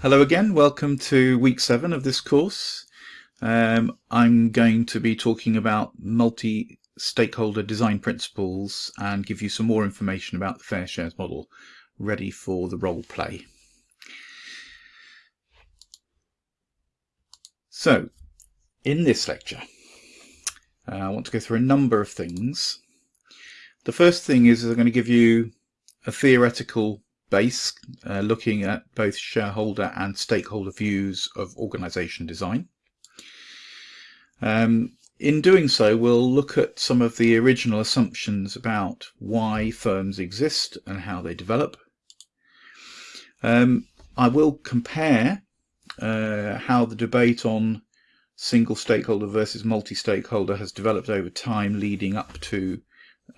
Hello again, welcome to week seven of this course. Um, I'm going to be talking about multi-stakeholder design principles and give you some more information about the Fair Shares model ready for the role play. So, in this lecture, uh, I want to go through a number of things. The first thing is I'm going to give you a theoretical base uh, looking at both shareholder and stakeholder views of organization design. Um, in doing so, we'll look at some of the original assumptions about why firms exist and how they develop. Um, I will compare uh, how the debate on single stakeholder versus multi-stakeholder has developed over time leading up to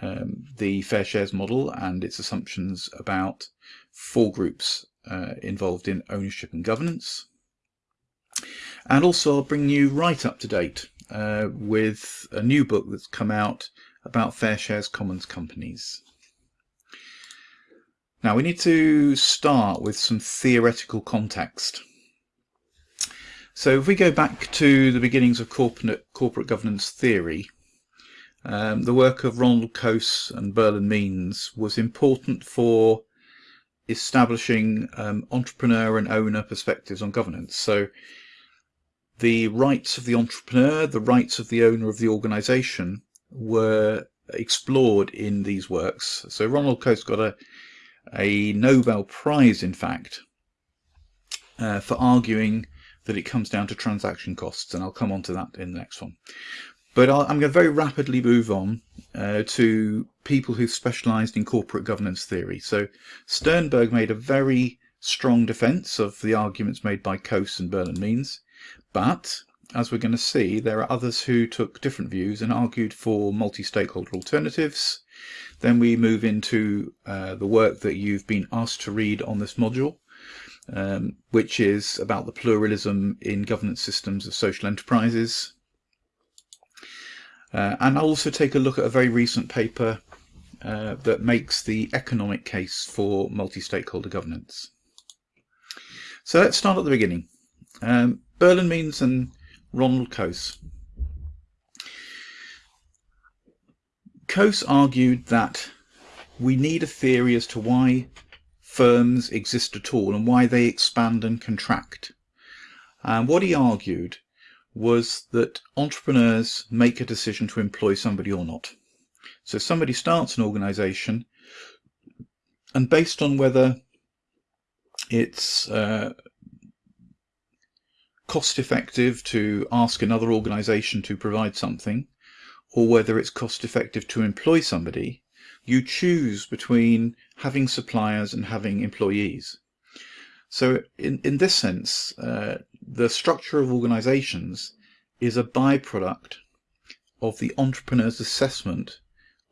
um, the fair shares model and its assumptions about four groups uh, involved in ownership and governance. And also I'll bring you right up to date uh, with a new book that's come out about fair shares commons companies. Now we need to start with some theoretical context. So if we go back to the beginnings of corporate, corporate governance theory, um, the work of Ronald Coase and Berle and Means was important for establishing um, entrepreneur and owner perspectives on governance. So the rights of the entrepreneur, the rights of the owner of the organization were explored in these works. So Ronald Coase got a, a Nobel Prize, in fact, uh, for arguing that it comes down to transaction costs, and I'll come on to that in the next one. But i am going to very rapidly move on uh, to people who specialised in corporate governance theory. So Sternberg made a very strong defence of the arguments made by Coase and Berle and Means, but as we're going to see, there are others who took different views and argued for multi-stakeholder alternatives. Then we move into uh, the work that you've been asked to read on this module, um, which is about the pluralism in governance systems of social enterprises. Uh, and I'll also take a look at a very recent paper uh, that makes the economic case for multi-stakeholder governance. So let's start at the beginning. Um, Berle and Means and Ronald Coase. Coase argued that we need a theory as to why firms exist at all and why they expand and contract. And what he argued was that entrepreneurs make a decision to employ somebody or not. So somebody starts an organization and based on whether it's uh, cost effective to ask another organization to provide something or whether it's cost effective to employ somebody, you choose between having suppliers and having employees. So in, in this sense, uh, the structure of organizations is a byproduct of the entrepreneur's assessment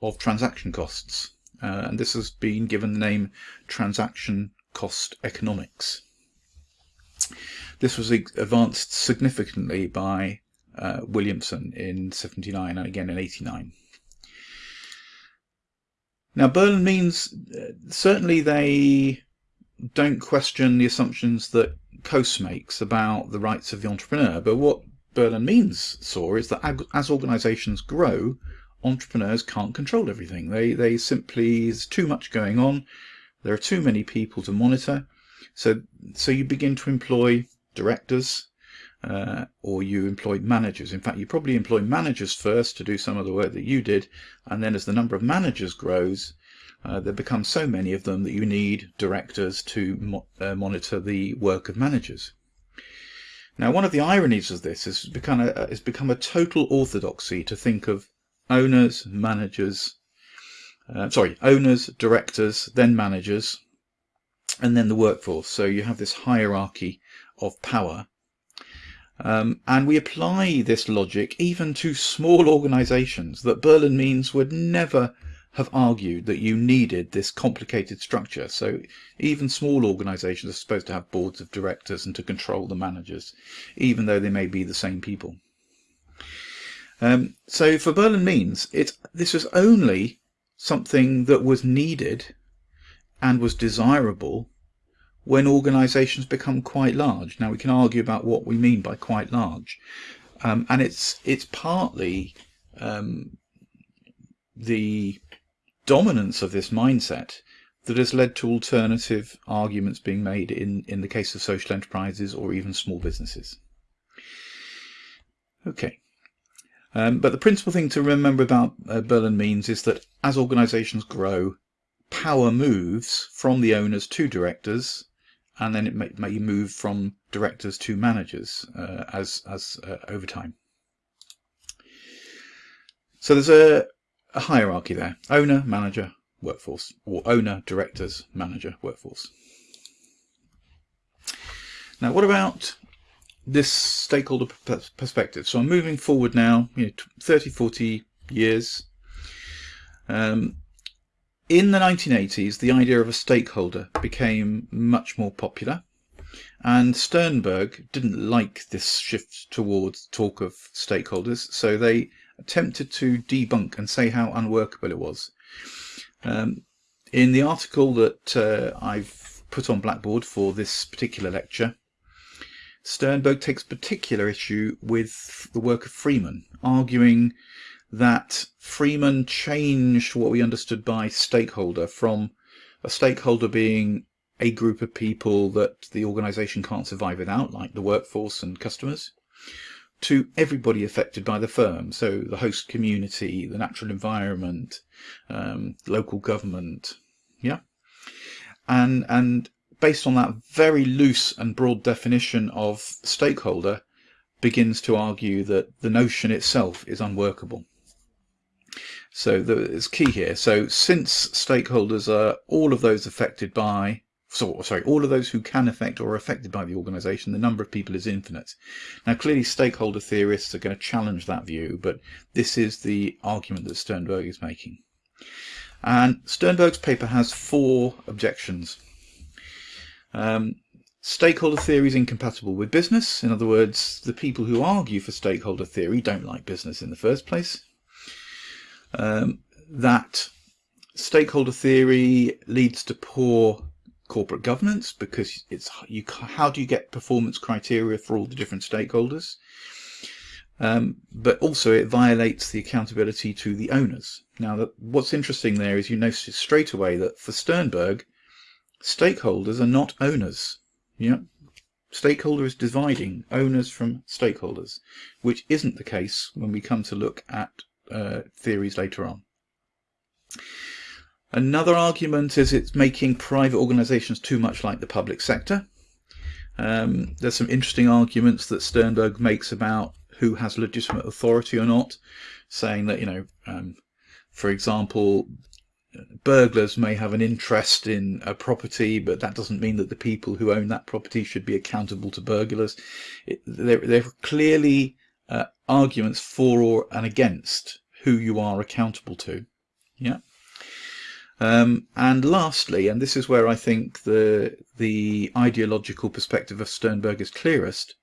of transaction costs. Uh, and this has been given the name transaction cost economics. This was advanced significantly by uh, Williamson in 79 and again in 89. Now Berle and Means, uh, certainly they don't question the assumptions that Coase makes about the rights of the entrepreneur, but what Berle and Means saw is that as organizations grow, entrepreneurs can't control everything. They, they simply, there's too much going on. There are too many people to monitor. So, so you begin to employ directors uh, or you employ managers. In fact, you probably employ managers first to do some of the work that you did. And then as the number of managers grows, uh, there become so many of them that you need directors to mo uh, monitor the work of managers. Now, one of the ironies of this is become a, has become a total orthodoxy to think of owners, managers, uh, sorry, owners, directors, then managers, and then the workforce. So you have this hierarchy of power. Um, and we apply this logic even to small organizations that Berle and Means would never have argued that you needed this complicated structure. So even small organizations are supposed to have boards of directors and to control the managers, even though they may be the same people. Um, so for Berle and Means, it, this was only something that was needed and was desirable when organisations become quite large. Now we can argue about what we mean by quite large, um, and it's it's partly um, the dominance of this mindset that has led to alternative arguments being made in, in the case of social enterprises or even small businesses. Okay. Um, but the principal thing to remember about uh, Berle and Means is that as organizations grow, power moves from the owners to directors, and then it may, may move from directors to managers uh, as, as uh, over time. So there's a, a hierarchy there. Owner, manager, workforce, or owner, directors, manager, workforce. Now, what about this stakeholder perspective? So I'm moving forward now, you know, 30, 40 years. Um, in the 1980s, the idea of a stakeholder became much more popular. And Sternberg didn't like this shift towards talk of stakeholders, so they attempted to debunk and say how unworkable it was. Um, in the article that uh, I've put on Blackboard for this particular lecture, Sternberg takes particular issue with the work of Freeman, arguing that Freeman changed what we understood by stakeholder from a stakeholder being a group of people that the organization can't survive without, like the workforce and customers, to everybody affected by the firm. So the host community, the natural environment, um, local government, yeah. And and based on that very loose and broad definition of stakeholder, begins to argue that the notion itself is unworkable. So the, it's key here. So since stakeholders are all of those affected by so, sorry, all of those who can affect or are affected by the organisation, the number of people is infinite. Now, clearly, stakeholder theorists are going to challenge that view, but this is the argument that Sternberg is making. And Sternberg's paper has four objections. Um, stakeholder theory is incompatible with business. In other words, the people who argue for stakeholder theory don't like business in the first place. Um, that stakeholder theory leads to poor corporate governance because it's you how do you get performance criteria for all the different stakeholders? Um, but also it violates the accountability to the owners. Now that what's interesting there is you notice straight away that for Sternberg stakeholders are not owners. Yeah. Stakeholder is dividing owners from stakeholders which isn't the case when we come to look at uh, theories later on Another argument is it's making private organisations too much like the public sector. Um, there's some interesting arguments that Sternberg makes about who has legitimate authority or not, saying that, you know, um, for example, burglars may have an interest in a property, but that doesn't mean that the people who own that property should be accountable to burglars. It, there, there are clearly uh, arguments for or and against who you are accountable to. Yeah. Um, and lastly, and this is where I think the the ideological perspective of Sternberg is clearest,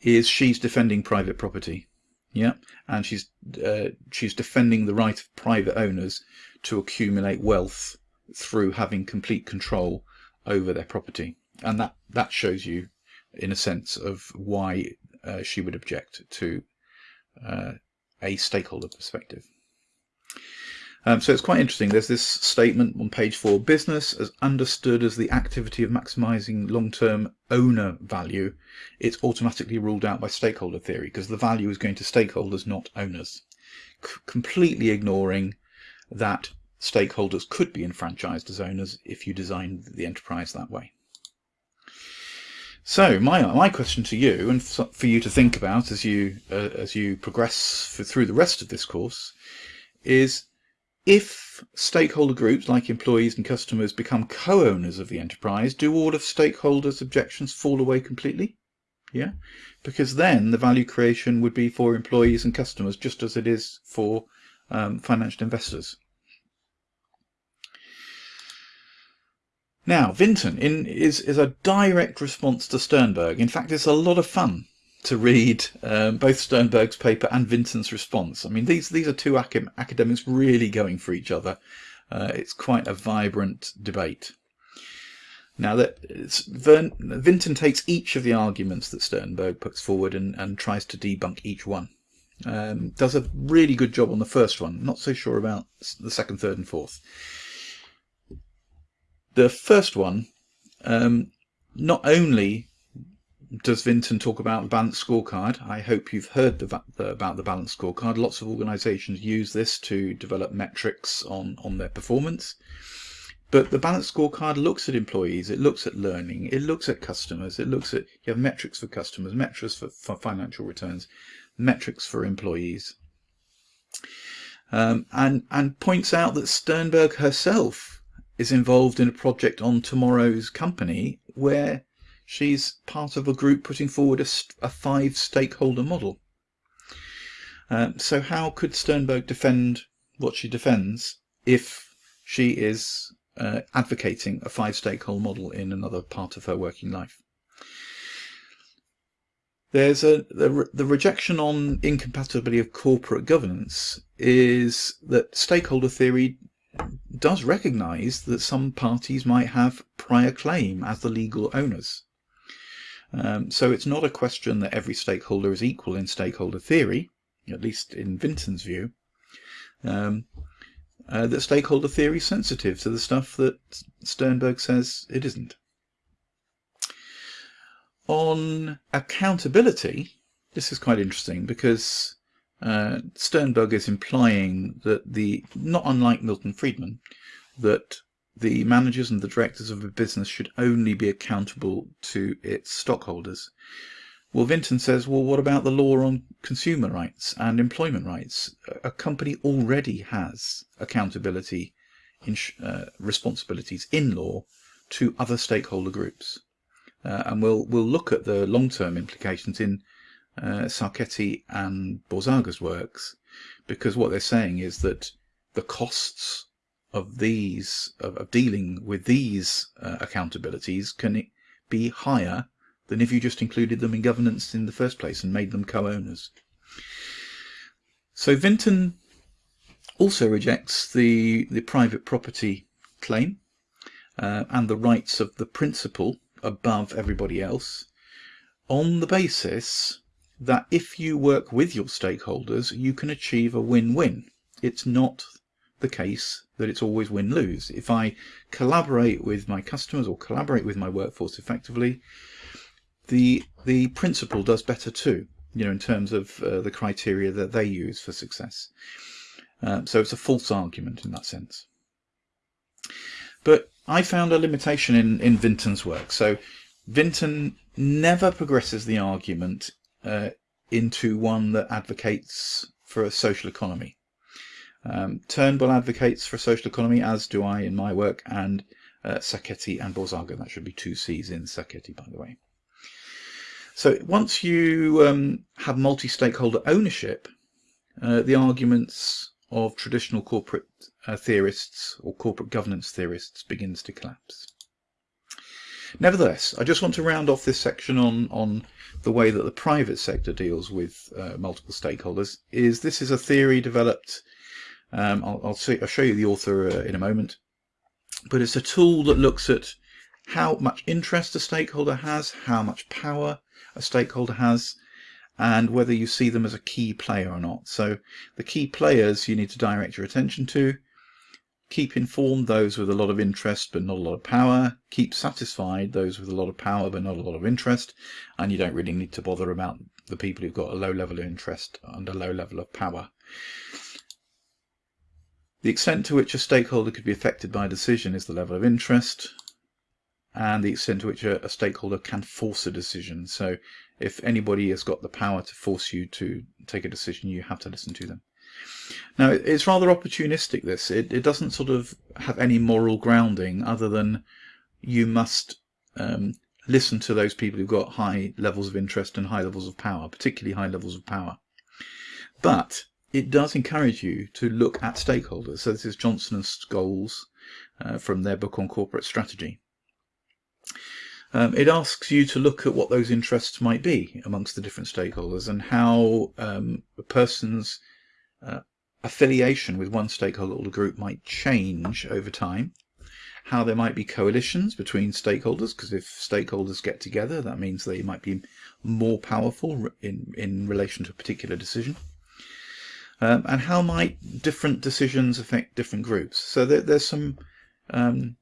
is she's defending private property, yeah, and she's uh, she's defending the right of private owners to accumulate wealth through having complete control over their property, and that that shows you, in a sense, of why uh, she would object to uh, a stakeholder perspective. Um, so it's quite interesting. There's this statement on page four, business as understood as the activity of maximizing long-term owner value. It's automatically ruled out by stakeholder theory because the value is going to stakeholders, not owners. C completely ignoring that stakeholders could be enfranchised as owners if you designed the enterprise that way. So my my question to you, and for you to think about as you uh, as you progress for, through the rest of this course, is if stakeholder groups like employees and customers become co-owners of the enterprise, do all of stakeholders' objections fall away completely? Yeah, because then the value creation would be for employees and customers just as it is for um, financial investors. Now, Vinten in, is, is a direct response to Sternberg. In fact, it's a lot of fun to read um, both Sternberg's paper and Vinten's response. I mean, these these are two ac academics really going for each other. Uh, it's quite a vibrant debate. Now that Vern, Vinten takes each of the arguments that Sternberg puts forward and, and tries to debunk each one. Um, does a really good job on the first one. Not so sure about the second, third, and fourth. The first one, um, not only does Vinten talk about the balanced scorecard, I hope you've heard the, the, about the balanced scorecard. Lots of organisations use this to develop metrics on on their performance. But the balanced scorecard looks at employees, it looks at learning, it looks at customers, it looks at, you have metrics for customers, metrics for, for financial returns, metrics for employees. Um, and, and points out that Sternberg herself is involved in a project on tomorrow's company where she's part of a group putting forward a, a five stakeholder model. Um, so how could Sternberg defend what she defends if she is uh, advocating a five stakeholder model in another part of her working life. There's a the, the rejection on incompatibility of corporate governance is that stakeholder theory does recognize that some parties might have prior claim as the legal owners. Um, so it's not a question that every stakeholder is equal in stakeholder theory, at least in Vinten's view. Um, uh, that stakeholder theory is sensitive to the stuff that Sternberg says it isn't. On accountability, this is quite interesting because uh, Sternberg is implying that the, not unlike Milton Friedman, that the managers and the directors of a business should only be accountable to its stockholders. Well, Vinten says, well, what about the law on consumer rights and employment rights? A company already has accountability in, uh, responsibilities in law to other stakeholder groups. Uh, and we'll, we'll look at the long-term implications in uh, Sacchetti and Borzaga's works, because what they're saying is that the costs of these, of, of dealing with these uh, accountabilities can it be higher than if you just included them in governance in the first place and made them co-owners. So Vinten also rejects the, the private property claim uh, and the rights of the principal above everybody else on the basis that if you work with your stakeholders, you can achieve a win-win. It's not the case that it's always win-lose. If I collaborate with my customers or collaborate with my workforce effectively, the the principal does better too you know in terms of uh, the criteria that they use for success. Um, so it's a false argument in that sense. But I found a limitation in in Vinten's work. So Vinten never progresses the argument uh, into one that advocates for a social economy um, Turnbull advocates for a social economy as do I in my work and uh, Sacchetti and Borzaga that should be two C's in Sacchetti by the way so once you um, have multi-stakeholder ownership, uh, the arguments of traditional corporate uh, theorists or corporate governance theorists begins to collapse. Nevertheless, I just want to round off this section on, on the way that the private sector deals with uh, multiple stakeholders. Is This is a theory developed, um, I'll, I'll, see, I'll, show you the author uh, in a moment, but it's a tool that looks at how much interest a stakeholder has, how much power a stakeholder has, and whether you see them as a key player or not. So the key players you need to direct your attention to. Keep informed those with a lot of interest but not a lot of power. Keep satisfied those with a lot of power but not a lot of interest. And you don't really need to bother about the people who've got a low level of interest and a low level of power. The extent to which a stakeholder could be affected by a decision is the level of interest and the extent to which a, a, stakeholder can force a decision. So if anybody has got the power to force you to take a decision, you have to listen to them. Now, it's rather opportunistic, this. It, it doesn't sort of have any moral grounding other than you must um, listen to those people who've got high levels of interest and high levels of power, particularly high levels of power. But it does encourage you to look at stakeholders. So this is Johnson and Scholes uh, from their book on corporate strategy. Um, it asks you to look at what those interests might be amongst the different stakeholders and how um, a person's uh, affiliation with one stakeholder group might change over time how there might be coalitions between stakeholders, because if stakeholders get together, that means they might be more powerful in, in relation to a particular decision. Um, and how might different decisions affect different groups? So there, there's some um,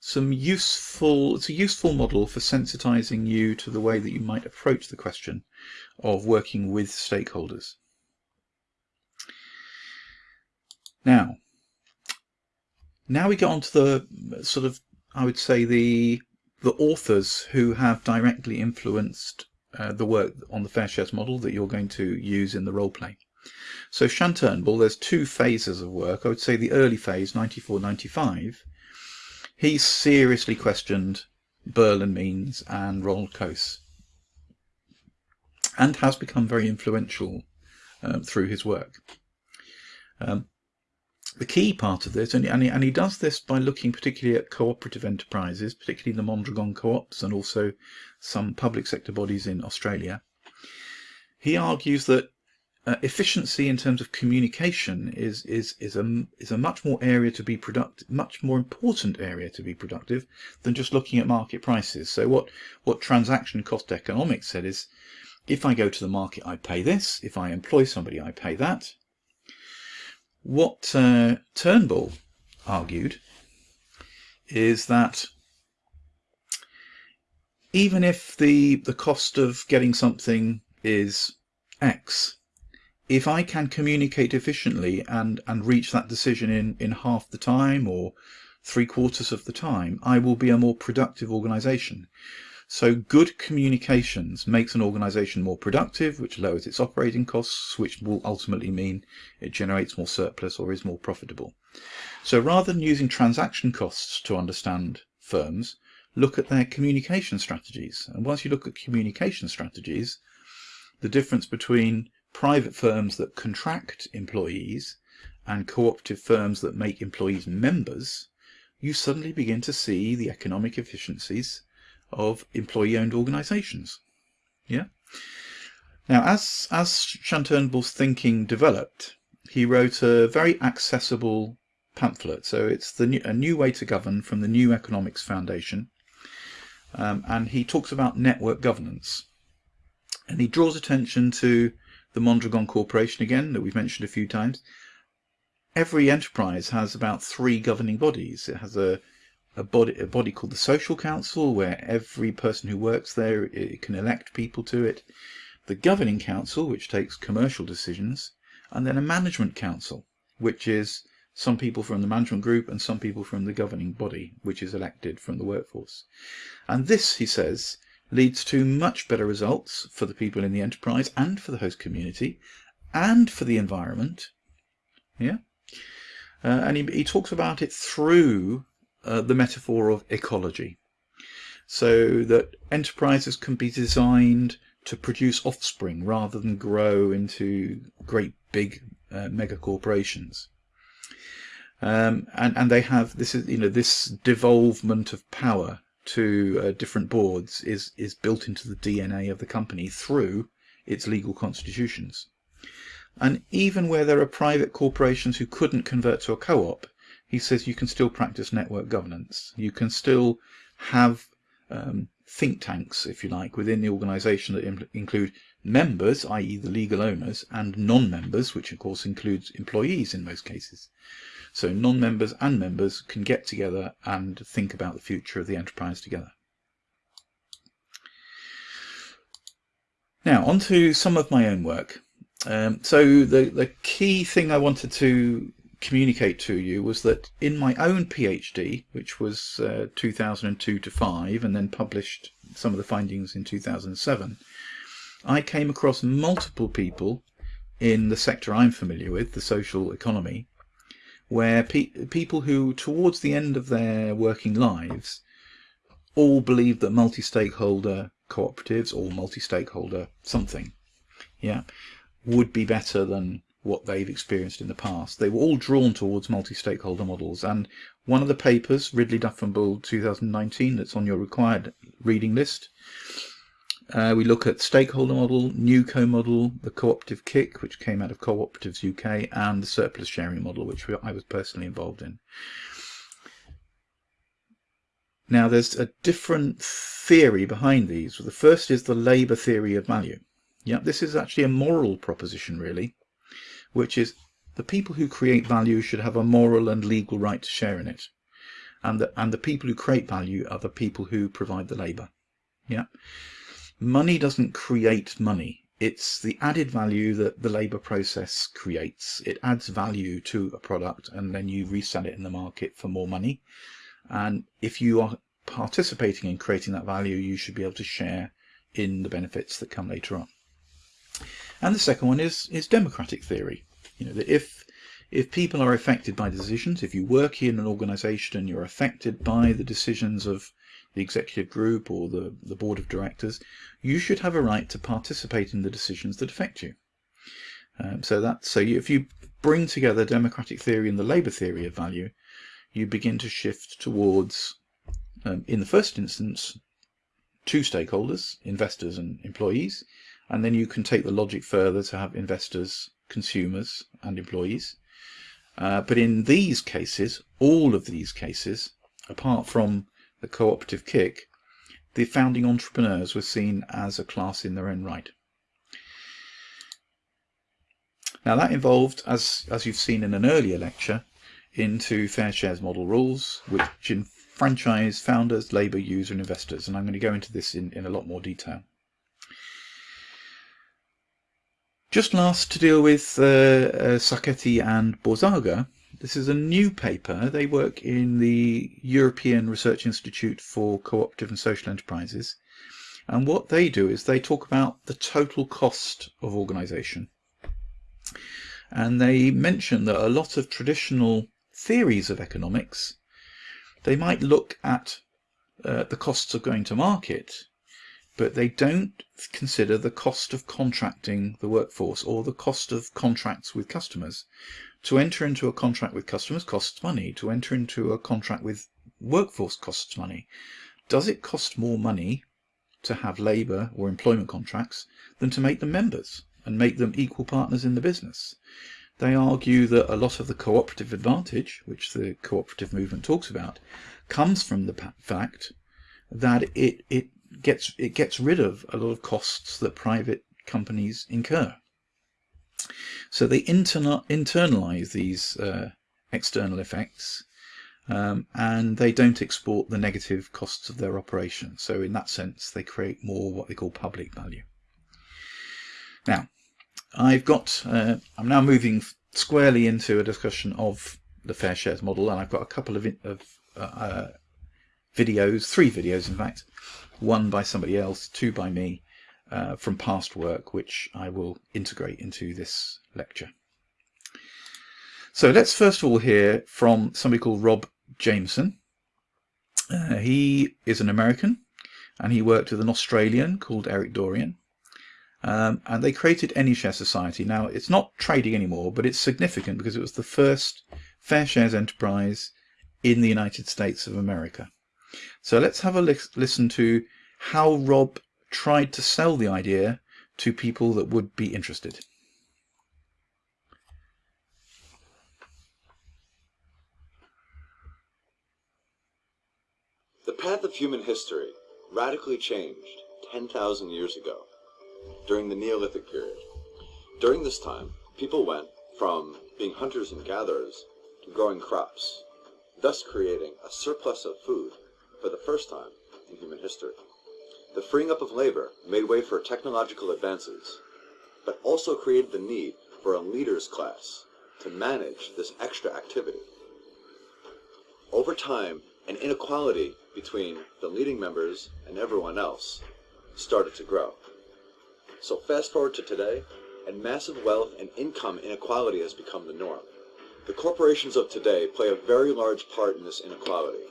some useful, it's a useful model for sensitizing you to the way that you might approach the question of working with stakeholders. Now, now we get on to the sort of, I would say, the the authors who have directly influenced uh, the work on the fair shares model that you're going to use in the role play. So Shann Turnbull, there's two phases of work. I would say the early phase, 94-95, he seriously questioned Berle and Means and Ronald Coase and has become very influential um, through his work. Um, the key part of this, and, and, he, and he does this by looking particularly at cooperative enterprises, particularly the Mondragon co-ops and also some public sector bodies in Australia. He argues that uh, efficiency in terms of communication is is is a is a much more area to be productive, much more important area to be productive than just looking at market prices. So what what transaction cost economics said is, if I go to the market, I pay this. If I employ somebody, I pay that. What uh, Turnbull argued is that even if the the cost of getting something is X, if I can communicate efficiently and and reach that decision in in half the time or three quarters of the time, I will be a more productive organization. So good communications makes an organization more productive, which lowers its operating costs, which will ultimately mean it generates more surplus or is more profitable. So rather than using transaction costs to understand firms, look at their communication strategies. And once you look at communication strategies, the difference between private firms that contract employees and cooperative firms that make employees members, you suddenly begin to see the economic efficiencies of employee-owned organizations. Yeah. Now, as as Shann Turnbull's thinking developed, he wrote a very accessible pamphlet. So it's the new, a new way to govern from the New Economics Foundation, um, and he talks about network governance, and he draws attention to the Mondragon Corporation again that we've mentioned a few times. Every enterprise has about three governing bodies. It has a a body a body called the social council where every person who works there can elect people to it the governing council which takes commercial decisions and then a management council which is some people from the management group and some people from the governing body which is elected from the workforce and this he says leads to much better results for the people in the enterprise and for the host community and for the environment yeah uh, and he, he talks about it through uh, the metaphor of ecology. So that enterprises can be designed to produce offspring rather than grow into great big uh, mega corporations. Um, and, and they have this is you know this devolvement of power to uh, different boards is is built into the DNA of the company through its legal constitutions. And even where there are private corporations who couldn't convert to a co-op, he says you can still practice network governance. You can still have um, think tanks, if you like, within the organization that include members, i.e. the legal owners, and non-members, which of course includes employees in most cases. So non-members and members can get together and think about the future of the enterprise together. Now, on to some of my own work. Um, so the, the key thing I wanted to communicate to you was that in my own PhD, which was uh, 2002 to 5, and then published some of the findings in 2007, I came across multiple people in the sector I'm familiar with, the social economy, where pe people who, towards the end of their working lives, all believe that multi-stakeholder cooperatives or multi-stakeholder something, yeah, would be better than what they've experienced in the past. They were all drawn towards multi-stakeholder models and one of the papers, Ridley Duff and Bull 2019, that's on your required reading list, uh, we look at stakeholder model, new co-model, the cooperative CIC, which came out of Cooperatives UK, and the surplus sharing model, which I was personally involved in. Now there's a different theory behind these. The first is the labour theory of value. Yeah, this is actually a moral proposition really, which is the people who create value should have a moral and legal right to share in it. And the, and the people who create value are the people who provide the labour. Yeah. Money doesn't create money. It's the added value that the labour process creates. It adds value to a product and then you resell it in the market for more money. And if you are participating in creating that value, you should be able to share in the benefits that come later on. And the second one is, is democratic theory. You know, that if if people are affected by decisions, if you work in an organization and you're affected by the decisions of the executive group or the, the board of directors, you should have a right to participate in the decisions that affect you. Um, so that so you, if you bring together democratic theory and the labour theory of value, you begin to shift towards, um, in the first instance, two stakeholders, investors and employees, and then you can take the logic further to have investors, consumers and employees. Uh, but in these cases, all of these cases, apart from the cooperative CIC, the founding entrepreneurs were seen as a class in their own right. Now that involved, as, as you've seen in an earlier lecture, into fair shares model rules, which enfranchise founders, labour, user and investors. And I'm going to go into this in, in a lot more detail. Just last to deal with uh, uh, Sacchetti and Borzaga, this is a new paper. They work in the European Research Institute for Cooperative and Social Enterprises. And what they do is they talk about the total cost of organisation. And they mention that a lot of traditional theories of economics, they might look at uh, the costs of going to market, but they don't consider the cost of contracting the workforce or the cost of contracts with customers. To enter into a contract with customers costs money. To enter into a contract with workforce costs money. Does it cost more money to have labour or employment contracts than to make them members and make them equal partners in the business? They argue that a lot of the cooperative advantage, which the cooperative movement talks about, comes from the fact that it, it gets it gets rid of a lot of costs that private companies incur. So they interna internalize these uh, external effects um, and they don't export the negative costs of their operation. So in that sense, they create more what they call public value. Now, I've got, uh, I'm now moving squarely into a discussion of the fair shares model and I've got a couple of, of uh, uh, videos, three videos in fact, one by somebody else, two by me, uh, from past work which I will integrate into this lecture. So let's first of all hear from somebody called Rob Jameson. Uh, he is an American and he worked with an Australian called Eric Dorian. Um, and they created AnyShare Society. Now, it's not trading anymore, but it's significant because it was the first fair shares enterprise in the United States of America. So let's have a li listen to how Rob tried to sell the idea to people that would be interested. The path of human history radically changed 10,000 years ago during the Neolithic period. During this time, people went from being hunters and gatherers to growing crops, thus creating a surplus of food for the first time in human history. The freeing up of labor made way for technological advances, but also created the need for a leaders class to manage this extra activity. Over time, an inequality between the leading members and everyone else started to grow. So fast forward to today, and massive wealth and income inequality has become the norm. The corporations of today play a very large part in this inequality.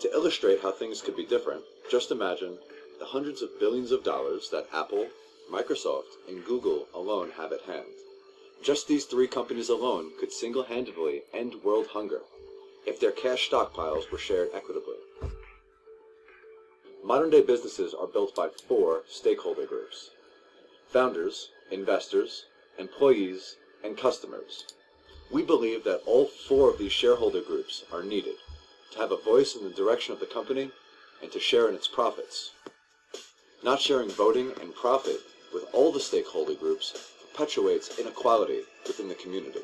To illustrate how things could be different, just imagine the hundreds of billions of dollars that Apple, Microsoft, and Google alone have at hand. Just these three companies alone could single-handedly end world hunger if their cash stockpiles were shared equitably. Modern-day businesses are built by four stakeholder groups founders, investors, employees, and customers. We believe that all four of these shareholder groups are needed to have a voice in the direction of the company and to share in its profits. Not sharing voting and profit with all the stakeholder groups perpetuates inequality within the community.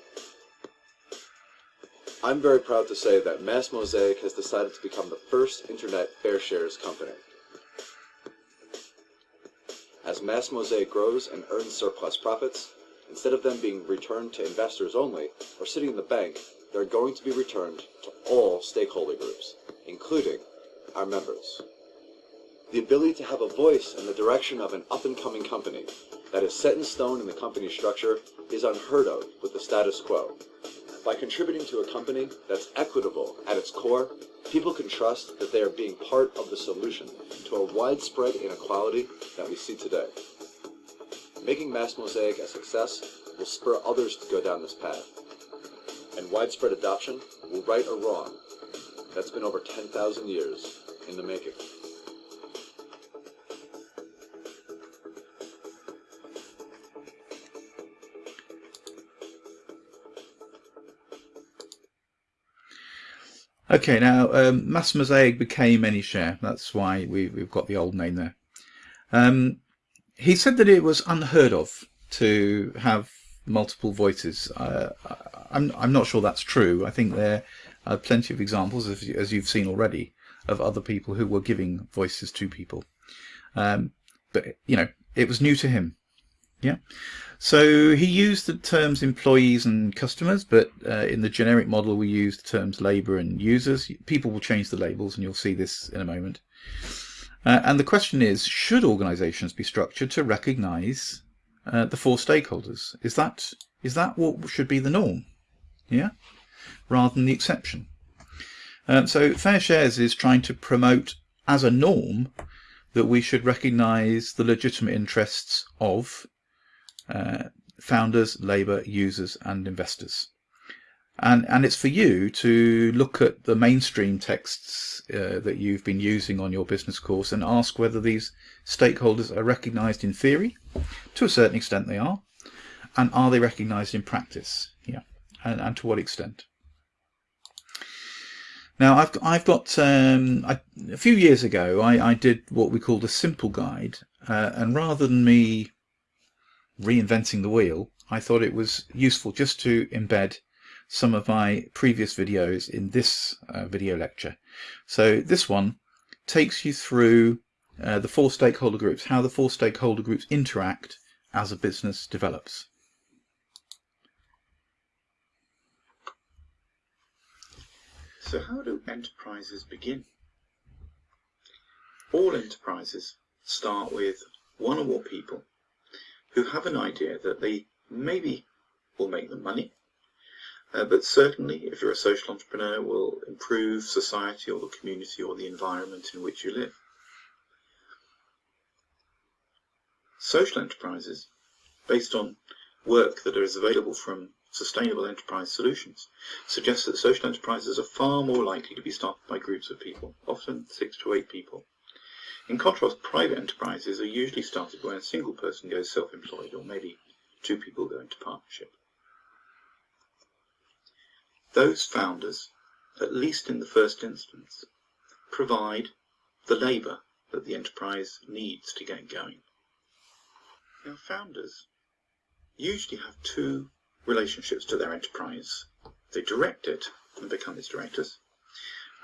I'm very proud to say that Mass Mosaic has decided to become the first internet fair shares company. As Mass Mosaic grows and earns surplus profits, instead of them being returned to investors only or sitting in the bank, they're going to be returned to all stakeholder groups, including our members. The ability to have a voice in the direction of an up-and-coming company that is set in stone in the company structure is unheard of with the status quo. By contributing to a company that's equitable at its core, people can trust that they are being part of the solution to a widespread inequality that we see today. Making Mass Mosaic a success will spur others to go down this path. And widespread adoption will right a wrong that's been over 10,000 years in the making. Okay, now um, Mass Mosaic became AnyShare. That's why we, have got the old name there. Um, he said that it was unheard of to have multiple voices. Uh, I'm, I'm not sure that's true. I think there are plenty of examples, as, as you've seen already, of other people who were giving voices to people. Um, but, you know, it was new to him. Yeah. So he used the terms employees and customers, but uh, in the generic model we use the terms labour and users. People will change the labels and you'll see this in a moment. Uh, and the question is, should organisations be structured to recognise uh, the four stakeholders? Is that is that what should be the norm? Yeah, rather than the exception. Um, so Fair Shares is trying to promote as a norm that we should recognise the legitimate interests of uh, founders, labour, users and investors. And, and it's for you to look at the mainstream texts uh, that you've been using on your business course and ask whether these stakeholders are recognised in theory. To a certain extent they are. And are they recognised in practice? Yeah. And, and to what extent? Now I've I've got um, I, a few years ago I, I did what we called a simple guide, uh, and rather than me reinventing the wheel, I thought it was useful just to embed some of my previous videos in this uh, video lecture. So this one takes you through uh, the four stakeholder groups, how the four stakeholder groups interact as a business develops. So how do enterprises begin? All enterprises start with one or more people who have an idea that they maybe will make them money, uh, but certainly if you're a social entrepreneur will improve society or the community or the environment in which you live. Social enterprises, based on work that is available from Sustainable Enterprise Solutions, suggest that social enterprises are far more likely to be started by groups of people, often six to eight people, in contrast, private enterprises are usually started when a single person goes self-employed or maybe two people go into partnership. Those founders, at least in the first instance, provide the labour that the enterprise needs to get going. Now founders usually have two relationships to their enterprise. They direct it and become its directors,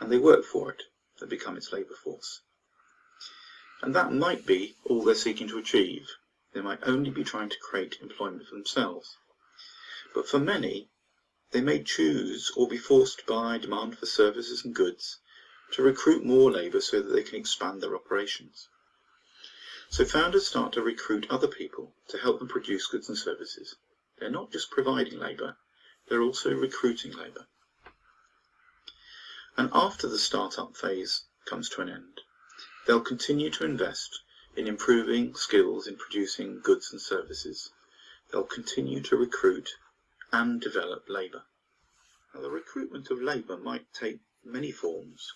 and they work for it and become its labour force. And that might be all they're seeking to achieve. They might only be trying to create employment for themselves. But for many, they may choose or be forced by demand for services and goods to recruit more labour so that they can expand their operations. So founders start to recruit other people to help them produce goods and services. They're not just providing labour, they're also recruiting labour. And after the start-up phase comes to an end, They'll continue to invest in improving skills in producing goods and services. They'll continue to recruit and develop labour. Now, the recruitment of labour might take many forms.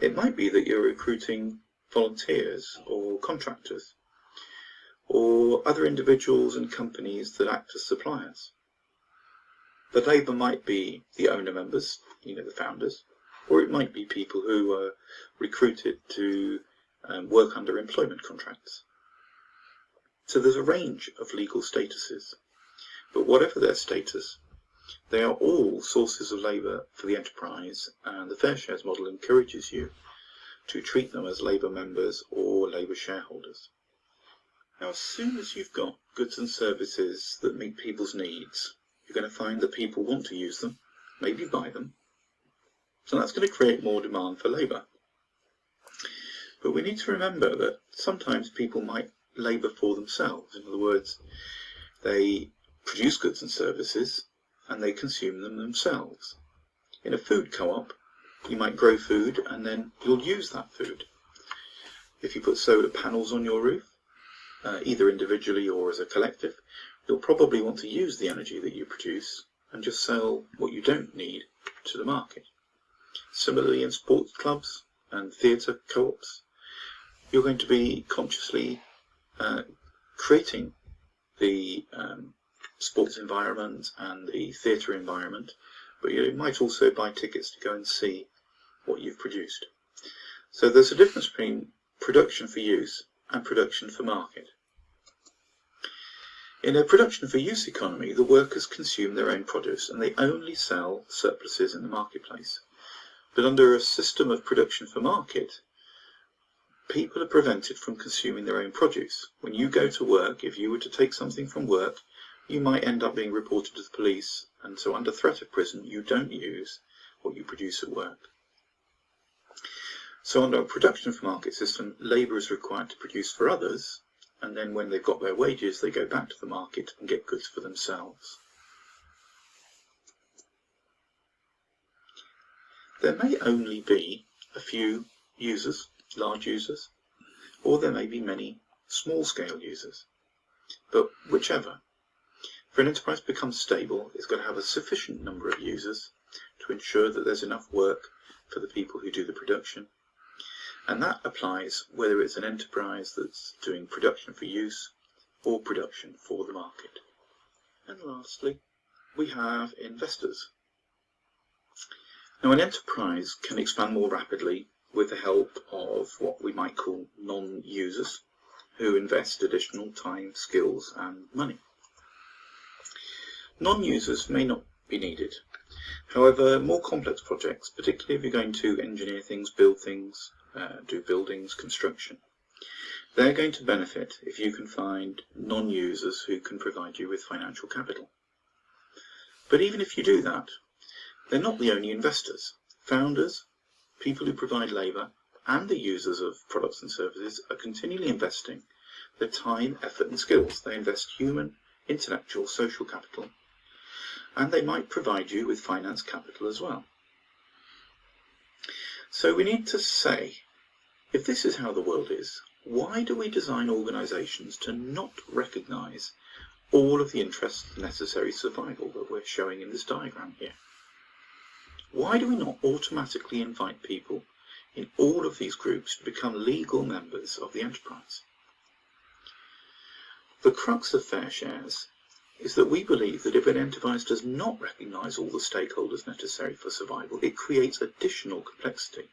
It might be that you're recruiting volunteers or contractors or other individuals and companies that act as suppliers. The labour might be the owner members, you know, the founders, or it might be people who are recruited to um, work under employment contracts. So there's a range of legal statuses, but whatever their status, they are all sources of labour for the enterprise and the fair shares model encourages you to treat them as labour members or labour shareholders. Now as soon as you've got goods and services that meet people's needs, you're going to find that people want to use them, maybe buy them, so that's going to create more demand for labour. But we need to remember that sometimes people might labour for themselves. In other words, they produce goods and services and they consume them themselves. In a food co-op, you might grow food and then you'll use that food. If you put solar panels on your roof, uh, either individually or as a collective, you'll probably want to use the energy that you produce and just sell what you don't need to the market. Similarly in sports clubs and theatre co-ops, you're going to be consciously uh, creating the um, sports environment and the theatre environment, but you might also buy tickets to go and see what you've produced. So there's a difference between production for use and production for market. In a production for use economy, the workers consume their own produce and they only sell surpluses in the marketplace. But under a system of production for market, people are prevented from consuming their own produce. When you go to work, if you were to take something from work, you might end up being reported to the police, and so under threat of prison, you don't use what you produce at work. So under a production for market system, labour is required to produce for others, and then when they've got their wages, they go back to the market and get goods for themselves. There may only be a few users large users, or there may be many small-scale users. But whichever, for an enterprise to become stable, it's got to have a sufficient number of users to ensure that there's enough work for the people who do the production. And that applies whether it's an enterprise that's doing production for use or production for the market. And lastly, we have investors. Now an enterprise can expand more rapidly with the help of what we might call non-users who invest additional time, skills and money. Non-users may not be needed. However, more complex projects, particularly if you're going to engineer things, build things, uh, do buildings, construction, they're going to benefit if you can find non-users who can provide you with financial capital. But even if you do that, they're not the only investors. Founders, people who provide labour and the users of products and services are continually investing their time, effort and skills. They invest human, intellectual, social capital and they might provide you with finance capital as well. So we need to say, if this is how the world is, why do we design organisations to not recognise all of the interests necessary survival that we're showing in this diagram here? Why do we not automatically invite people in all of these groups to become legal members of the enterprise? The crux of fair shares is that we believe that if an enterprise does not recognise all the stakeholders necessary for survival, it creates additional complexity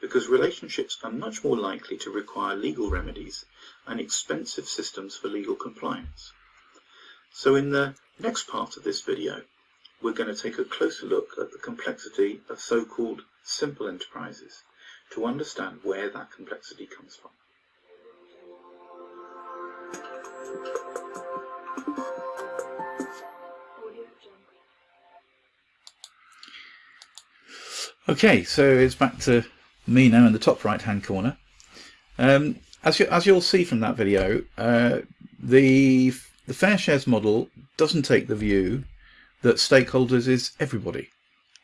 because relationships are much more likely to require legal remedies and expensive systems for legal compliance. So in the next part of this video, we're going to take a closer look at the complexity of so-called simple enterprises to understand where that complexity comes from. Okay, so it's back to me now in the top right hand corner. Um, as, you, as you'll see from that video, uh, the, the fair shares model doesn't take the view that stakeholders is everybody.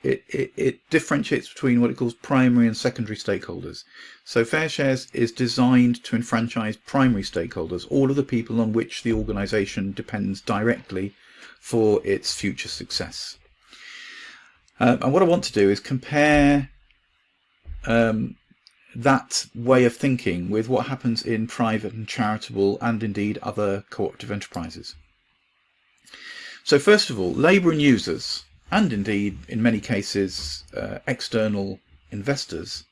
It, it, it, differentiates between what it calls primary and secondary stakeholders. So Fair Shares is designed to enfranchise primary stakeholders, all of the people on which the organisation depends directly for its future success. Um, and what I want to do is compare um, that way of thinking with what happens in private and charitable and indeed other cooperative enterprises. So first of all, labour and users, and indeed in many cases uh, external investors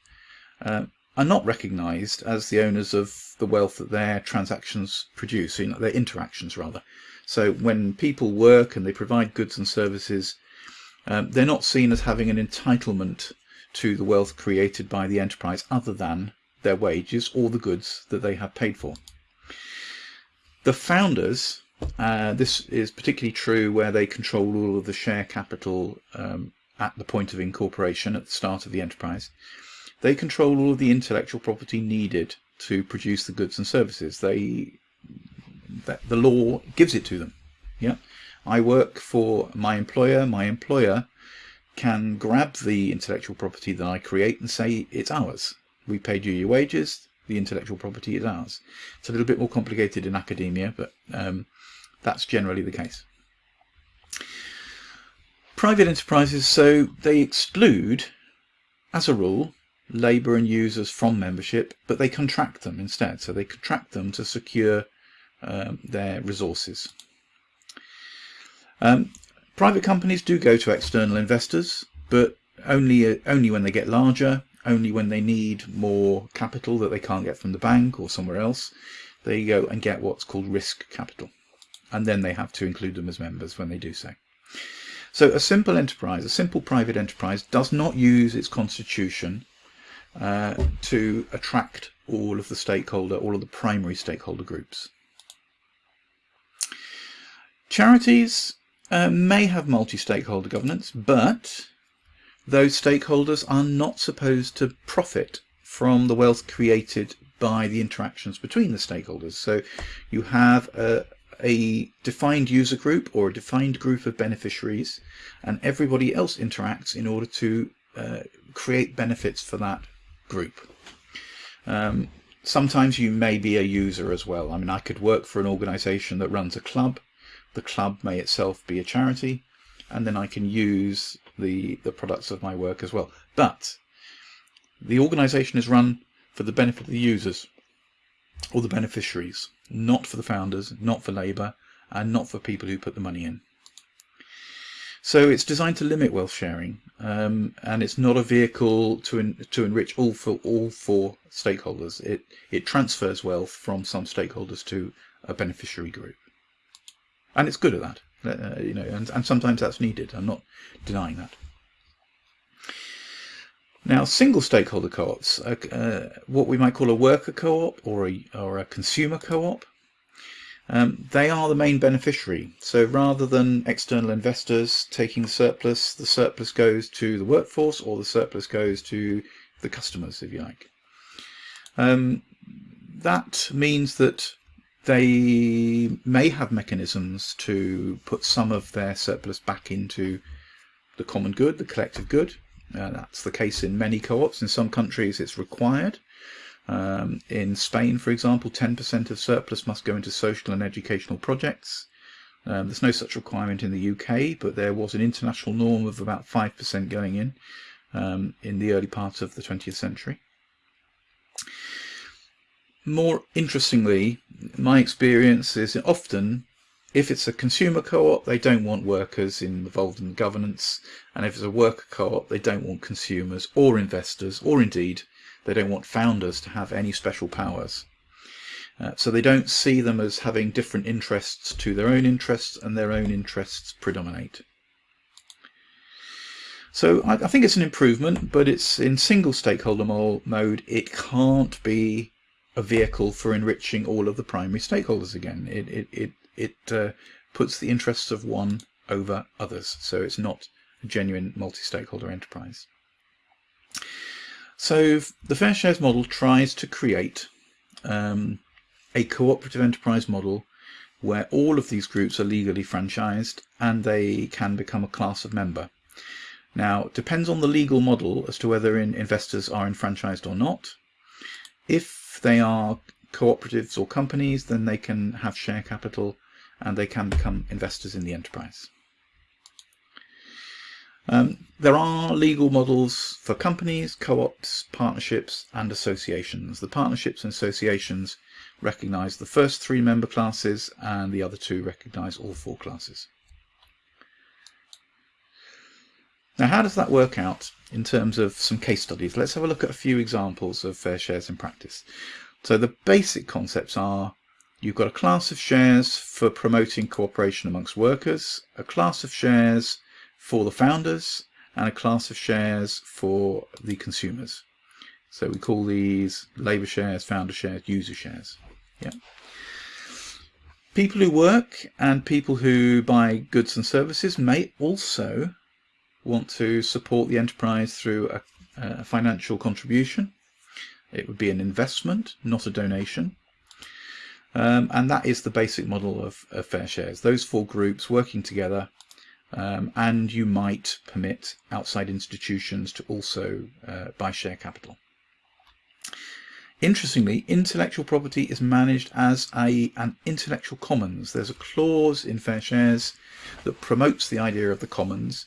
uh, are not recognized as the owners of the wealth that their transactions produce, you know, their interactions rather. So when people work and they provide goods and services, um, they're not seen as having an entitlement to the wealth created by the enterprise other than their wages or the goods that they have paid for. The founders, uh, this is particularly true where they control all of the share capital um, at the point of incorporation at the start of the enterprise. They control all of the intellectual property needed to produce the goods and services. They, the law gives it to them. Yeah, I work for my employer. My employer can grab the intellectual property that I create and say it's ours. We paid you your wages. The intellectual property is ours. It's a little bit more complicated in academia, but um, that's generally the case. Private enterprises, so they exclude, as a rule, labour and users from membership, but they contract them instead. So they contract them to secure um, their resources. Um, private companies do go to external investors, but only uh, only when they get larger, only when they need more capital that they can't get from the bank or somewhere else. They go and get what's called risk capital, and then they have to include them as members when they do so. So a simple enterprise, a simple private enterprise, does not use its constitution uh, to attract all of the stakeholder, all of the primary stakeholder groups. Charities uh, may have multi-stakeholder governance, but those stakeholders are not supposed to profit from the wealth created by the interactions between the stakeholders. So you have a, a defined user group or a defined group of beneficiaries and everybody else interacts in order to uh, create benefits for that group. Um, sometimes you may be a user as well. I mean, I could work for an organization that runs a club the club may itself be a charity, and then I can use the, the products of my work as well. But the organization is run for the benefit of the users or the beneficiaries, not for the founders, not for labour, and not for people who put the money in. So it's designed to limit wealth sharing, um, and it's not a vehicle to en to enrich all for all four stakeholders. It it transfers wealth from some stakeholders to a beneficiary group and it's good at that. Uh, you know, and, and sometimes that's needed. I'm not denying that. Now, single stakeholder co-ops, uh, uh, what we might call a worker co-op or a, or a consumer co-op, um, they are the main beneficiary. So rather than external investors taking surplus, the surplus goes to the workforce or the surplus goes to the customers, if you like. Um, that means that they may have mechanisms to put some of their surplus back into the common good, the collective good. Uh, that's the case in many co-ops. In some countries it's required. Um, in Spain, for example, 10% of surplus must go into social and educational projects. Um, there's no such requirement in the UK, but there was an international norm of about 5% going in um, in the early part of the 20th century. More interestingly, my experience is often if it's a consumer co-op, they don't want workers involved in governance. And if it's a worker co-op, they don't want consumers or investors, or indeed, they don't want founders to have any special powers. Uh, so they don't see them as having different interests to their own interests and their own interests predominate. So I, I think it's an improvement, but it's in single stakeholder mode. It can't be a vehicle for enriching all of the primary stakeholders again. It, it, it, it uh, puts the interests of one over others. So it's not a genuine multi-stakeholder enterprise. So the Fair Shares model tries to create um, a cooperative enterprise model where all of these groups are legally franchised and they can become a class of member. Now, it depends on the legal model as to whether in investors are enfranchised or not. If they are cooperatives or companies, then they can have share capital and they can become investors in the enterprise. Um, there are legal models for companies, co-ops, partnerships and associations. The partnerships and associations recognise the first three member classes and the other two recognise all four classes. Now, how does that work out in terms of some case studies? Let's have a look at a few examples of fair shares in practice. So the basic concepts are you've got a class of shares for promoting cooperation amongst workers, a class of shares for the founders, and a class of shares for the consumers. So we call these labour shares, founder shares, user shares. Yeah. People who work and people who buy goods and services may also want to support the enterprise through a, a financial contribution. It would be an investment, not a donation. Um, and that is the basic model of, of, fair shares. Those four groups working together um, and you might permit outside institutions to also uh, buy share capital. Interestingly, intellectual property is managed as a, an intellectual commons. There's a clause in Fair Shares that promotes the idea of the commons,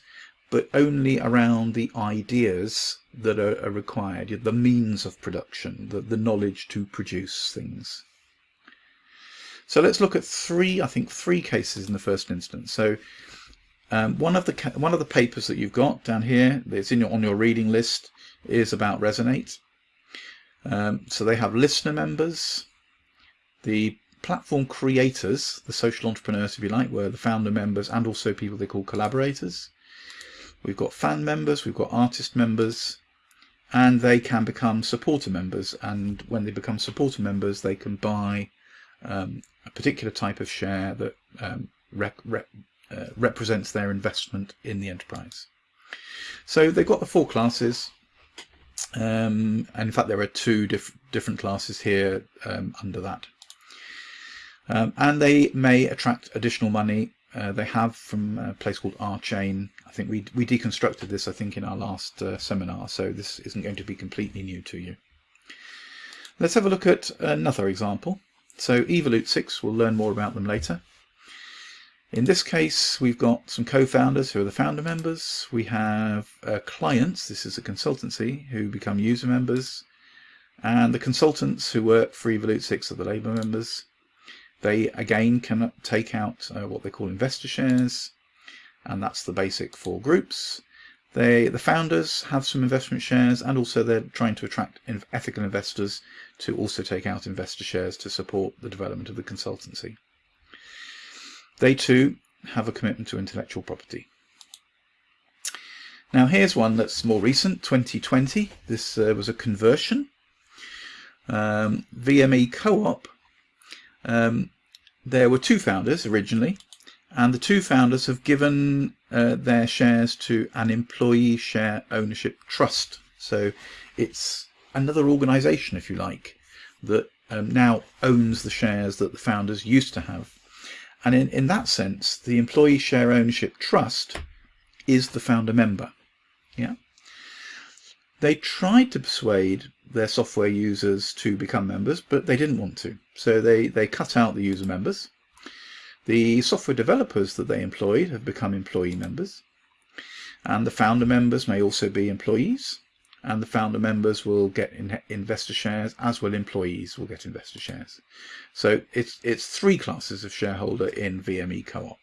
but only around the ideas that are, are required, the means of production, the, the knowledge to produce things. So let's look at three, I think three cases in the first instance. So um, one of the one of the papers that you've got down here, that's in your, on your reading list, is about Resonate. Um, so they have listener members, the platform creators, the social entrepreneurs, if you like, were the founder members and also people they call collaborators. We've got fan members, we've got artist members, and they can become supporter members. And when they become supporter members, they can buy um, a particular type of share that um, rep, rep, uh, represents their investment in the enterprise. So they've got the four classes. Um, and in fact, there are two diff different classes here um, under that. Um, and they may attract additional money. Uh, they have from a place called RChain. I think we, we deconstructed this, I think, in our last uh, seminar, so this isn't going to be completely new to you. Let's have a look at another example. So Evolutesix, we'll learn more about them later. In this case, we've got some co-founders who are the founder members. We have uh, clients, this is a consultancy, who become user members. And the consultants who work for Evolutesix are the labour members. They, again, can take out uh, what they call investor shares. And that's the basic four groups. They, the founders have some investment shares and also they're trying to attract ethical investors to also take out investor shares to support the development of the consultancy. They too have a commitment to intellectual property. Now here's one that's more recent, 2020. This uh, was a conversion. Um, VME Co-op. Um, there were two founders originally, and the two founders have given uh, their shares to an employee share ownership trust. So it's another organization, if you like, that um, now owns the shares that the founders used to have. And in, in that sense, the employee share ownership trust is the founder member. Yeah. They tried to persuade their software users to become members, but they didn't want to. So they, they cut out the user members. The software developers that they employed have become employee members. And the founder members may also be employees and the founder members will get in investor shares as will employees will get investor shares. So it's, it's three classes of shareholder in VME Co-op.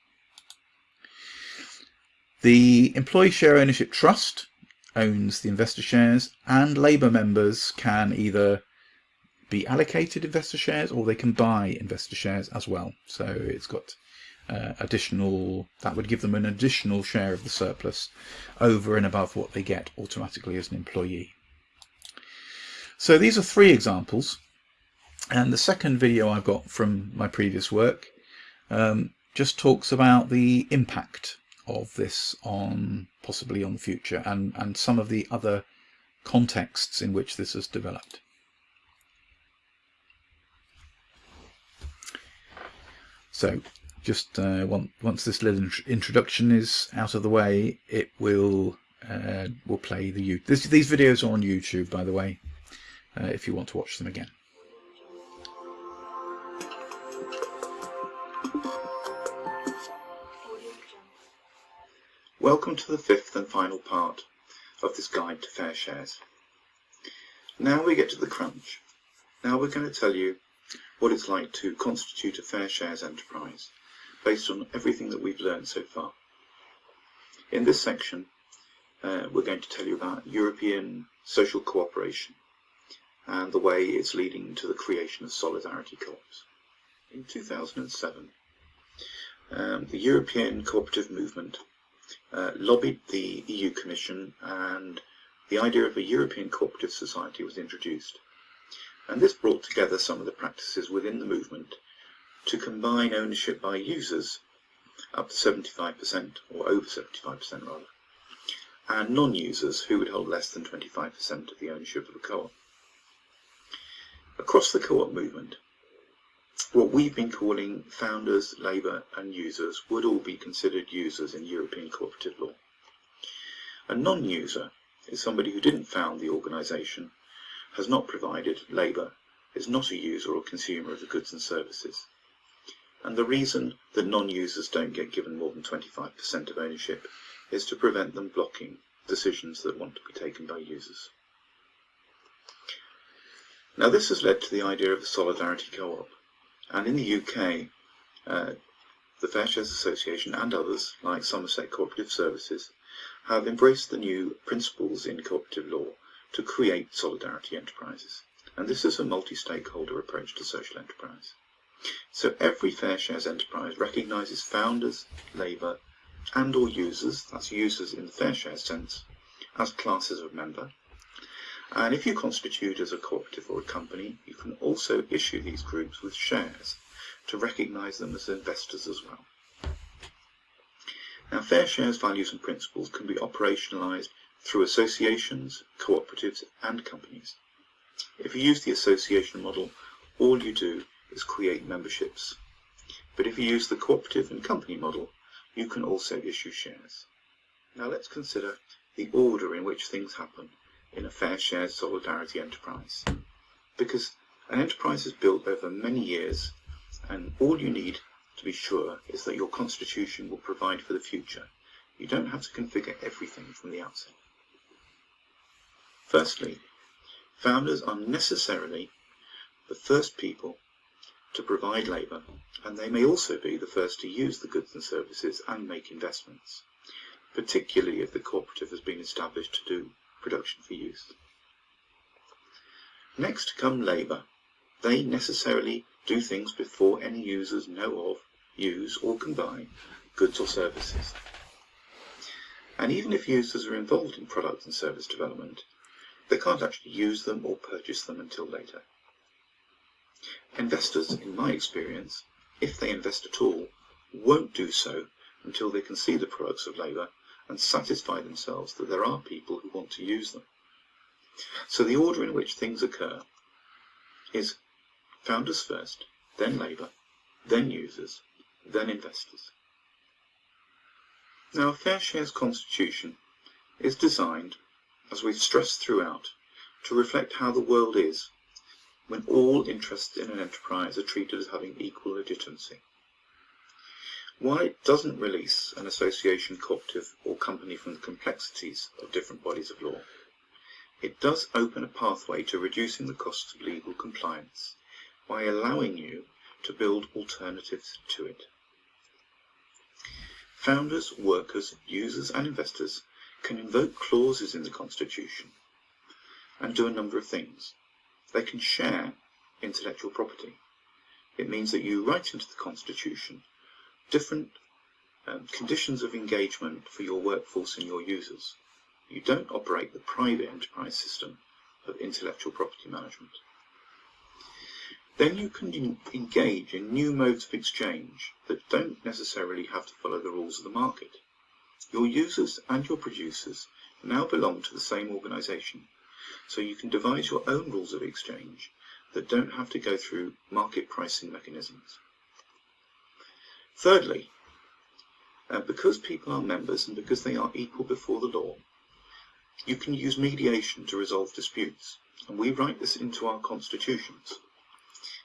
The Employee Share Ownership Trust owns the investor shares and labour members can either be allocated investor shares or they can buy investor shares as well. So it's got uh, additional, that would give them an additional share of the surplus over and above what they get automatically as an employee. So these are three examples. And the second video I've got from my previous work um, just talks about the impact of this on possibly on the future and, and some of the other contexts in which this has developed. So just uh, once this little introduction is out of the way, it will uh, will play the this, these videos are on YouTube, by the way, uh, if you want to watch them again. Welcome to the fifth and final part of this guide to fair shares. Now we get to the crunch. Now we're going to tell you what it's like to constitute a fair shares enterprise based on everything that we've learned so far. In this section, uh, we're going to tell you about European social cooperation and the way it's leading to the creation of solidarity co-ops. In 2007, um, the European cooperative movement uh, lobbied the EU Commission and the idea of a European cooperative society was introduced. And this brought together some of the practices within the movement to combine ownership by users up to 75% or over 75% rather and non-users who would hold less than 25% of the ownership of a co-op. Across the co-op movement, what we've been calling founders, labour and users would all be considered users in European cooperative law. A non-user is somebody who didn't found the organisation, has not provided labour, is not a user or consumer of the goods and services. And the reason that non-users don't get given more than 25% of ownership is to prevent them blocking decisions that want to be taken by users. Now this has led to the idea of a solidarity co-op and in the UK uh, the Fair Shares Association and others like Somerset Cooperative Services have embraced the new principles in cooperative law to create solidarity enterprises and this is a multi-stakeholder approach to social enterprise. So every Fair Shares enterprise recognises founders, labour and or users, that's users in the fair share sense, as classes of member. And if you constitute as a cooperative or a company, you can also issue these groups with shares to recognise them as investors as well. Now, fair shares values and principles can be operationalised through associations, cooperatives and companies. If you use the association model, all you do is create memberships. But if you use the cooperative and company model, you can also issue shares. Now let's consider the order in which things happen in a fair share solidarity enterprise. Because an enterprise is built over many years and all you need to be sure is that your constitution will provide for the future. You don't have to configure everything from the outset. Firstly, founders are necessarily the first people to provide labour, and they may also be the first to use the goods and services and make investments, particularly if the cooperative has been established to do production for use. Next come labour. They necessarily do things before any users know of, use or can buy goods or services. And even if users are involved in product and service development, they can't actually use them or purchase them until later. Investors, in my experience, if they invest at all, won't do so until they can see the products of labour and satisfy themselves that there are people who want to use them. So the order in which things occur is founders first, then labour, then users, then investors. Now a fair shares constitution is designed, as we've stressed throughout, to reflect how the world is when all interests in an enterprise are treated as having equal legitimacy. While it doesn't release an association, cooperative or company from the complexities of different bodies of law, it does open a pathway to reducing the costs of legal compliance by allowing you to build alternatives to it. Founders, workers, users and investors can invoke clauses in the Constitution and do a number of things. They can share intellectual property. It means that you write into the Constitution different um, conditions of engagement for your workforce and your users. You don't operate the private enterprise system of intellectual property management. Then you can engage in new modes of exchange that don't necessarily have to follow the rules of the market. Your users and your producers now belong to the same organisation so you can devise your own rules of exchange that don't have to go through market pricing mechanisms. Thirdly, uh, because people are members and because they are equal before the law, you can use mediation to resolve disputes. And we write this into our constitutions.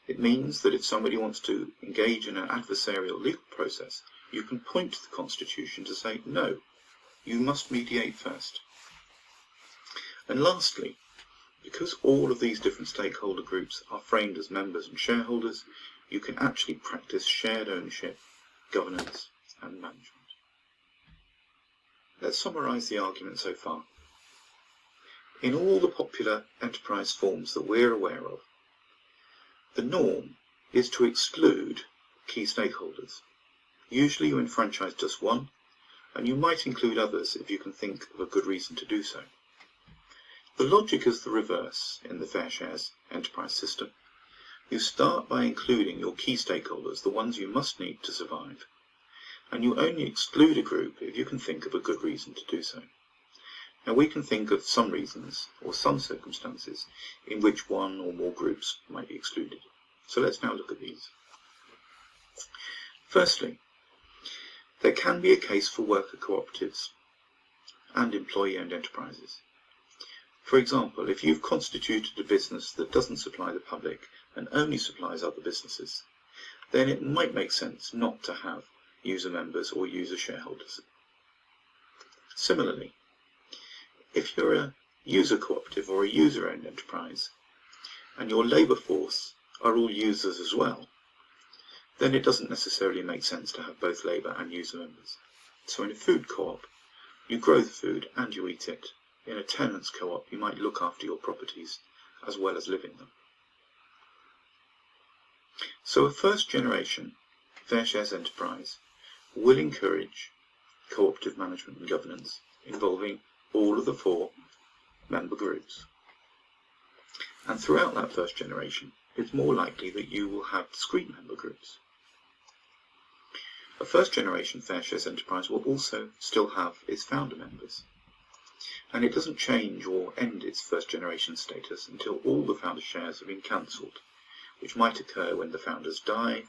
It means that if somebody wants to engage in an adversarial legal process, you can point to the constitution to say, no, you must mediate first. And lastly, because all of these different stakeholder groups are framed as members and shareholders, you can actually practice shared ownership, governance and management. let's summarise the argument so far. In all the popular enterprise forms that we're aware of, the norm is to exclude key stakeholders. Usually you enfranchise just one, and you might include others if you can think of a good reason to do so. The logic is the reverse in the fair shares enterprise system. You start by including your key stakeholders, the ones you must need to survive, and you only exclude a group if you can think of a good reason to do so. Now we can think of some reasons or some circumstances in which one or more groups might be excluded. So let's now look at these. Firstly, there can be a case for worker cooperatives and employee-owned enterprises. For example, if you've constituted a business that doesn't supply the public and only supplies other businesses, then it might make sense not to have user members or user shareholders. Similarly, if you're a user cooperative or a user-owned enterprise, and your labour force are all users as well, then it doesn't necessarily make sense to have both labour and user members. So in a food co-op, you grow the food and you eat it, in a tenants co-op, you might look after your properties as well as live in them. So a first generation fair shares enterprise will encourage cooperative management and governance involving all of the four member groups. And throughout that first generation, it's more likely that you will have discrete member groups. A first generation fair shares enterprise will also still have its founder members and it doesn't change or end its first generation status until all the founder shares have been cancelled, which might occur when the founders die,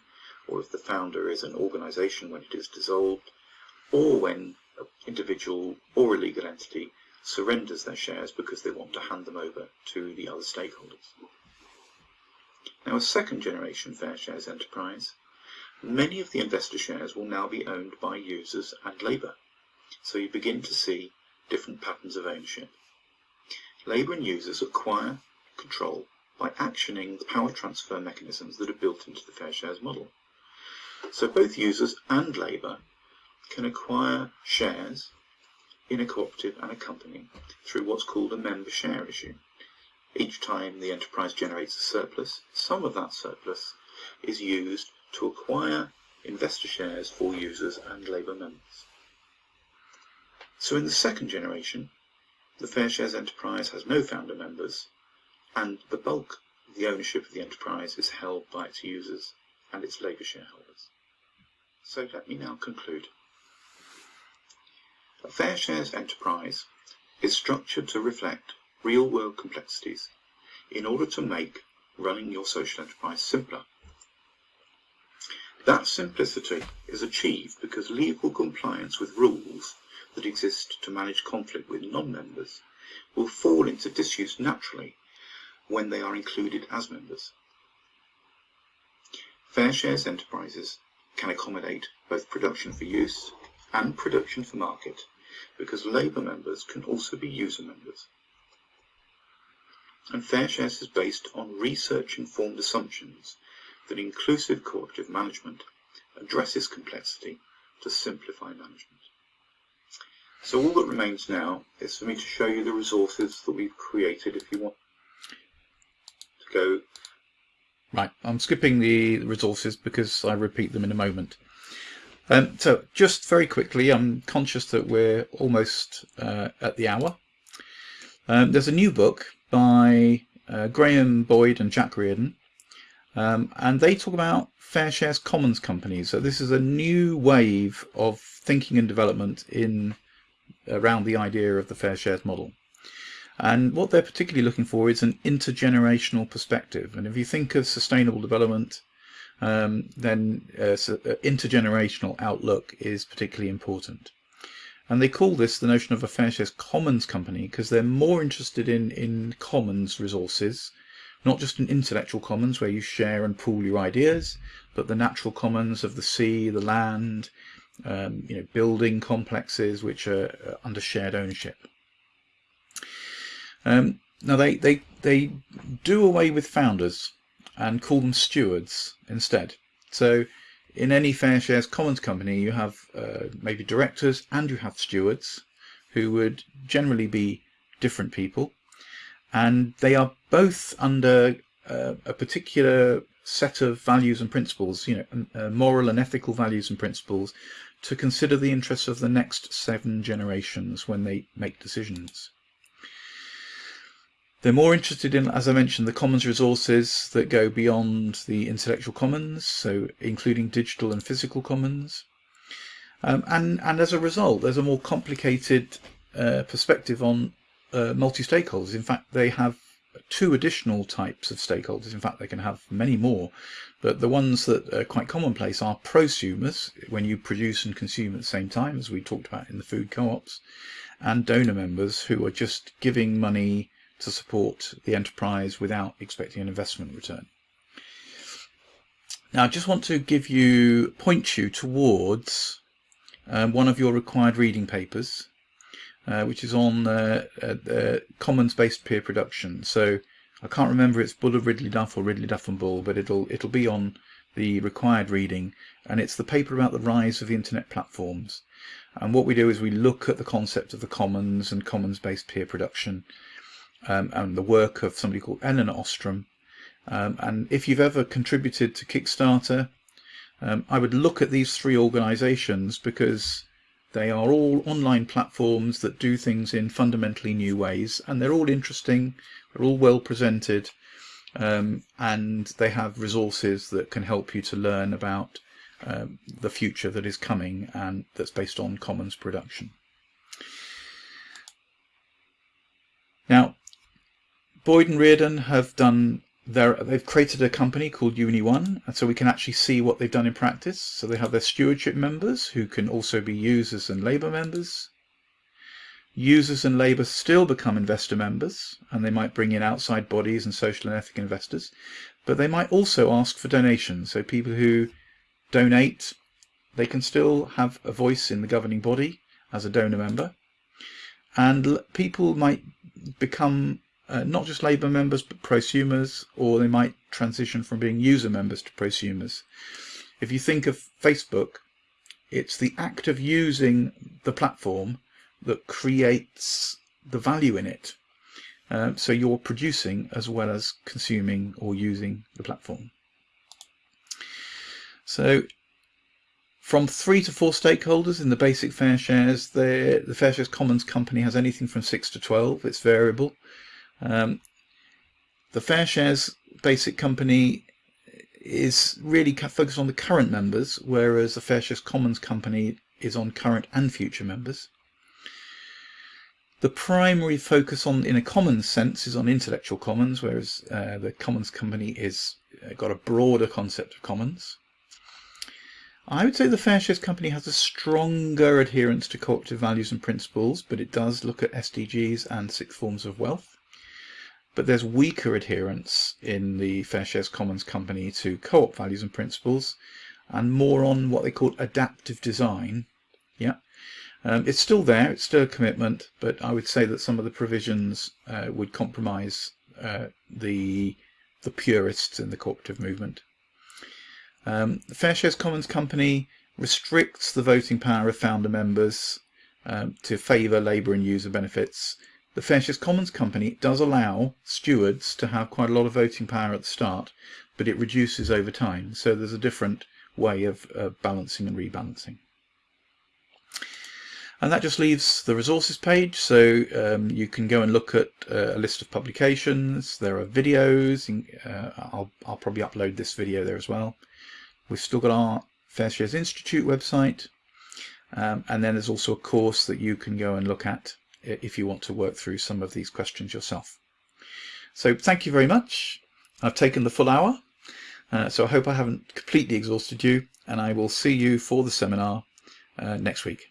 or if the founder is an organisation when it is dissolved, or when an individual or a legal entity surrenders their shares because they want to hand them over to the other stakeholders. Now a second generation fair shares enterprise, many of the investor shares will now be owned by users and labour, so you begin to see different patterns of ownership. Labour and users acquire control by actioning the power transfer mechanisms that are built into the fair shares model. So both users and labour can acquire shares in a cooperative and a company through what's called a member share issue. Each time the enterprise generates a surplus, some of that surplus is used to acquire investor shares for users and labour members. So in the second generation, the Fair Shares enterprise has no founder members, and the bulk of the ownership of the enterprise is held by its users and its labour shareholders. So let me now conclude. A Fair Shares enterprise is structured to reflect real-world complexities in order to make running your social enterprise simpler. That simplicity is achieved because legal compliance with rules that exist to manage conflict with non-members will fall into disuse naturally when they are included as members. Fair shares enterprises can accommodate both production for use and production for market because labour members can also be user members. And fair shares is based on research-informed assumptions that inclusive cooperative management addresses complexity to simplify management. So all that remains now is for me to show you the resources that we've created if you want to go. Right, I'm skipping the resources because I repeat them in a moment. Um, so just very quickly, I'm conscious that we're almost uh, at the hour. Um, there's a new book by uh, Graham Boyd and Jack Reardon, um, and they talk about fair shares commons companies. So this is a new wave of thinking and development in around the idea of the fair shares model. And what they're particularly looking for is an intergenerational perspective. And if you think of sustainable development, um, then uh, uh, intergenerational outlook is particularly important. And they call this the notion of a fair shares commons company because they're more interested in, in commons resources, not just in intellectual commons where you share and pool your ideas, but the natural commons of the sea, the land, um, you know, building complexes which are uh, under shared ownership. Um, now they, they, they do away with founders and call them stewards instead. So in any fair shares commons company you have uh, maybe directors and you have stewards who would generally be different people, and they are both under uh, a particular set of values and principles, you know, uh, moral and ethical values and principles, to consider the interests of the next seven generations when they make decisions. They're more interested in, as I mentioned, the commons resources that go beyond the intellectual commons, so including digital and physical commons. Um, and, and as a result, there's a more complicated uh, perspective on uh, multi-stakeholders. In fact, they have two additional types of stakeholders. In fact, they can have many more, but the ones that are quite commonplace are prosumers, when you produce and consume at the same time, as we talked about in the food co-ops, and donor members who are just giving money to support the enterprise without expecting an investment return. Now I just want to give you, point you towards um, one of your required reading papers, uh, which is on uh, uh, commons-based peer production. So I can't remember it's Bull of Ridley Duff or Ridley Duff and Bull, but it'll it'll be on the required reading, and it's the paper about the rise of the internet platforms. And what we do is we look at the concept of the commons and commons-based peer production, um, and the work of somebody called Elinor Ostrom. Um, and if you've ever contributed to Kickstarter, um, I would look at these three organizations because they are all online platforms that do things in fundamentally new ways and they're all interesting, they're all well presented um, and they have resources that can help you to learn about um, the future that is coming and that's based on commons production. Now, Boyd and Reardon have done their, they've created a company called UniOne, and so we can actually see what they've done in practice. So they have their stewardship members who can also be users and labour members. Users and labour still become investor members, and they might bring in outside bodies and social and ethical investors, but they might also ask for donations. So people who donate, they can still have a voice in the governing body as a donor member. And people might become uh, not just Labour members, but prosumers, or they might transition from being user members to prosumers. If you think of Facebook, it's the act of using the platform that creates the value in it. Uh, so you're producing as well as consuming or using the platform. So from three to four stakeholders in the basic fair shares, the, the Fair Shares Commons company has anything from six to 12. It's variable. Um, the Fair Shares Basic Company is really focused on the current members, whereas the Fair Shares Commons Company is on current and future members. The primary focus on, in a commons sense, is on intellectual commons, whereas uh, the Commons Company is uh, got a broader concept of commons. I would say the Fair Shares Company has a stronger adherence to cooperative values and principles, but it does look at SDGs and six forms of wealth but there's weaker adherence in the Fair Shares Commons company to co-op values and principles and more on what they call adaptive design. Yeah, um, it's still there, it's still a commitment, but I would say that some of the provisions uh, would compromise uh, the, the purists in the cooperative movement. Um, the Fair Shares Commons company restricts the voting power of founder members um, to favour labour and user benefits the Fair Shares Commons Company does allow stewards to have quite a lot of voting power at the start, but it reduces over time. So there's a different way of uh, balancing and rebalancing. And that just leaves the resources page. So um, you can go and look at uh, a list of publications. There are videos. Uh, I'll, I'll probably upload this video there as well. We've still got our Fair Shares Institute website. Um, and then there's also a course that you can go and look at if you want to work through some of these questions yourself. So thank you very much. I've taken the full hour, uh, so I hope I haven't completely exhausted you, and I will see you for the seminar uh, next week.